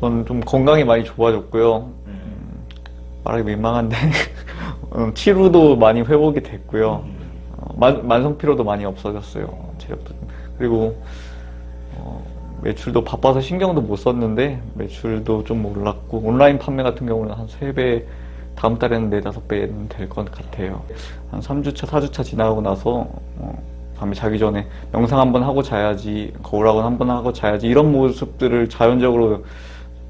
저는 좀 건강이 많이 좋아졌고요. 네. 말하기 민망한데 음, 치루도 많이 회복이 됐고요. 음. 어, 만, 만성 피로도 많이 없어졌어요. 체력도 좀. 그리고 어, 매출도 바빠서 신경도 못 썼는데 매출도 좀 올랐고 온라인 판매 같은 경우는 한 3배 다음 달에는 4, 5배는 될 것 같아요. 한 3주차, 4주차 지나고 나서 어, 밤에 자기 전에 명상 한번 하고 자야지 거울학원 한번 하고 자야지 이런 모습들을 자연적으로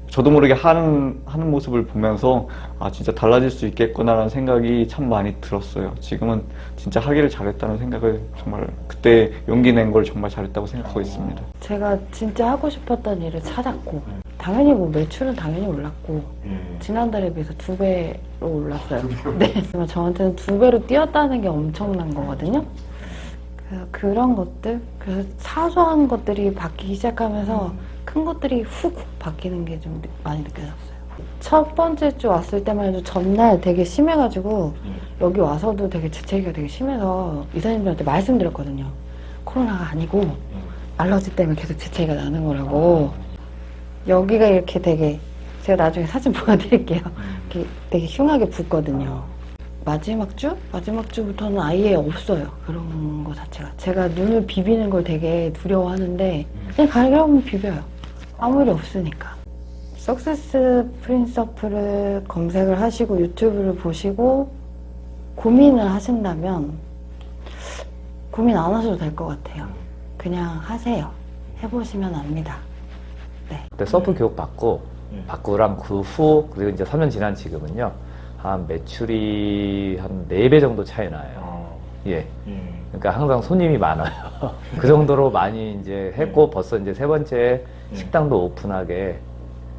저도 모르게 하는, 하는 모습을 보면서 아 진짜 달라질 수 있겠구나라는 생각이 참 많이 들었어요. 지금은 진짜 하기를 잘했다는 생각을 정말 그때 용기 낸 걸 정말 잘했다고 생각하고 있습니다. 제가 진짜 하고 싶었던 일을 찾았고 당연히 뭐 매출은 당연히 올랐고 예. 지난달에 비해서 두 배로 올랐어요. 네. 저한테는 두 배로 뛰었다는 게 엄청난 거거든요. 그래서 그런 것들, 그래서 사소한 것들이 바뀌기 시작하면서 큰 것들이 훅 바뀌는 게 좀 많이 느껴졌어요. 첫 번째 주 왔을 때만 해도 전날 되게 심해가지고 예. 여기 와서도 되게 재채기가 되게 심해서 이사님들한테 말씀드렸거든요. 코로나가 아니고 알러지 때문에 계속 재채기가 나는 거라고. 여기가 이렇게 되게 제가 나중에 사진 보여드릴게요. 이렇게 되게 흉하게 붓거든요. 마지막 주? 마지막 주부터는 아예 없어요. 그런 거 자체가. 제가 눈을 비비는 걸 되게 두려워하는데 그냥 가려면 비벼요. 아무 일이 없으니까. 석세스 프린서프를 검색을 하시고 유튜브를 보시고 고민을 하신다면 고민 안 하셔도 될 것 같아요. 그냥 하세요. 해보시면 압니다. 그때 서프 교육 받고 예. 받고랑 그 후 그리고 이제 3년 지난 지금은요 한 매출이 한 4배 정도 차이 나요. 어. 예. 예. 그러니까 항상 손님이 많아요. 그 정도로 많이 이제 했고 벌써 이제 세 번째 예. 식당도 오픈하게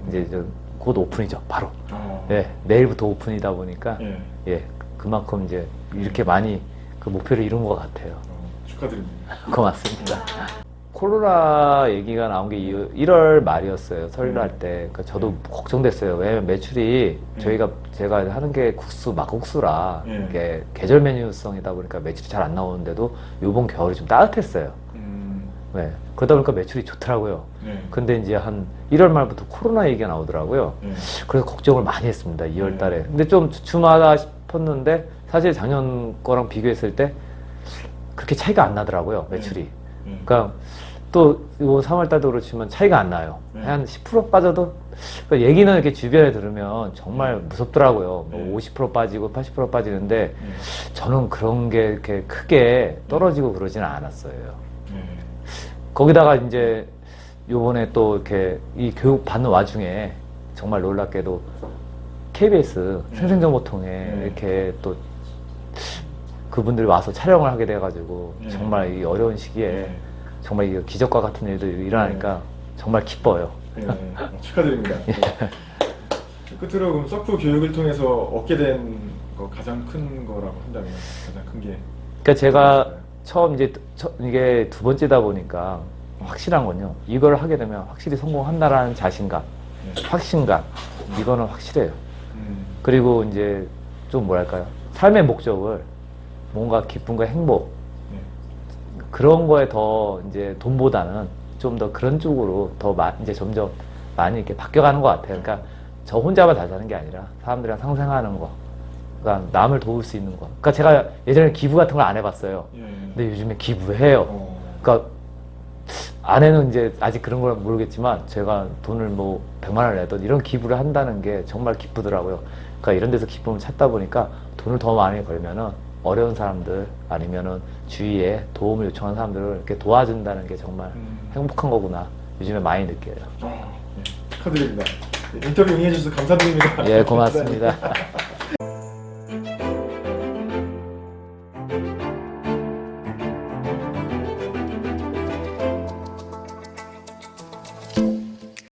이제 좀곧 오픈이죠. 바로. 어. 예. 내일부터 오픈이다 보니까 예. 예. 그만큼 이제 이렇게 많이 그 목표를 이룬 것 같아요. 어, 축하드립니다. 고맙습니다. 코로나 얘기가 나온 게 1월 말이었어요. 설날 때. 그러니까 저도 걱정됐어요. 왜냐면 매출이 음. 저희가 제가 하는 게 국수, 막국수라 음. 이게 계절 메뉴성이다 보니까 매출이 잘 안 나오는데도 요번 겨울이 좀 따뜻했어요. 음. 네. 그러다 보니까 매출이 좋더라고요. 네. 근데 이제 한 1월 말부터 코로나 얘기가 나오더라고요. 예. 그래서 걱정을 많이 했습니다. 2월 음. 달에. 근데 좀 주춤하다 싶었는데 사실 작년 거랑 비교했을 때 그렇게 차이가 안 나더라고요. 매출이. 예. 그러니까 또 이번 3월 달도 그렇지만 차이가 안 나요. 네. 한10% 빠져도 그 얘기는 이렇게 주변에 들으면 정말 무섭더라고요. 네. 뭐50% 빠지고 80% 빠지는데 예. 저는 그런 게 이렇게 크게 떨어지고 그러지는 않았어요. 예. 거기다가 이제 요번에 또 이렇게 이 교육 받는 와중에 정말 놀랍게도 KBS 네. 생생정보통에 네. 이렇게 또 그분들이 와서 촬영을 하게 돼가지고 네. 정말 이 어려운 시기에 예. 정말 이 기적과 같은 일들이 일어나니까 정말 기뻐요. 예. 축하드립니다. 끝으로 그럼 서프 교육을 통해서 얻게 된 거 가장 큰 거라고 한다면 가장 큰 게. 그러니까 제가 처음 이제 처- 이게 두 번째다 보니까 확실한 건요. 이걸 하게 되면 확실히 성공한다라는 자신감, 네. 확신감 이거는 확실해요. 음. 그리고 이제 좀 뭐랄까요. 삶의 목적을 뭔가 기쁨과 행복 네. 그런 거에 더 이제 돈보다는 좀 더 그런 쪽으로 더 마, 이제 점점 많이 이렇게 바뀌어가는 것 같아요. 그러니까 저 혼자만 잘 사는 게 아니라 사람들이랑 상생하는 거, 그러니까 남을 도울 수 있는 거. 그러니까 제가 예전에 기부 같은 걸 안 해봤어요. 예. 근데 요즘에 기부해요. 어. 그러니까 아내는 이제 아직 그런 걸 모르겠지만 제가 돈을 뭐 100만 원을 내던 이런 기부를 한다는 게 정말 기쁘더라고요. 그러니까 이런 데서 기쁨을 찾다 보니까 돈을 더 많이 벌면은 어려운 사람들 아니면은 주위에 도움을 요청한 사람들을 이렇게 도와준다는 게 정말 음. 행복한 거구나 요즘에 많이 느껴요. 어, 예. 축하드립니다. 네, 인터뷰 응해주셔서 감사드립니다. 예, 고맙습니다.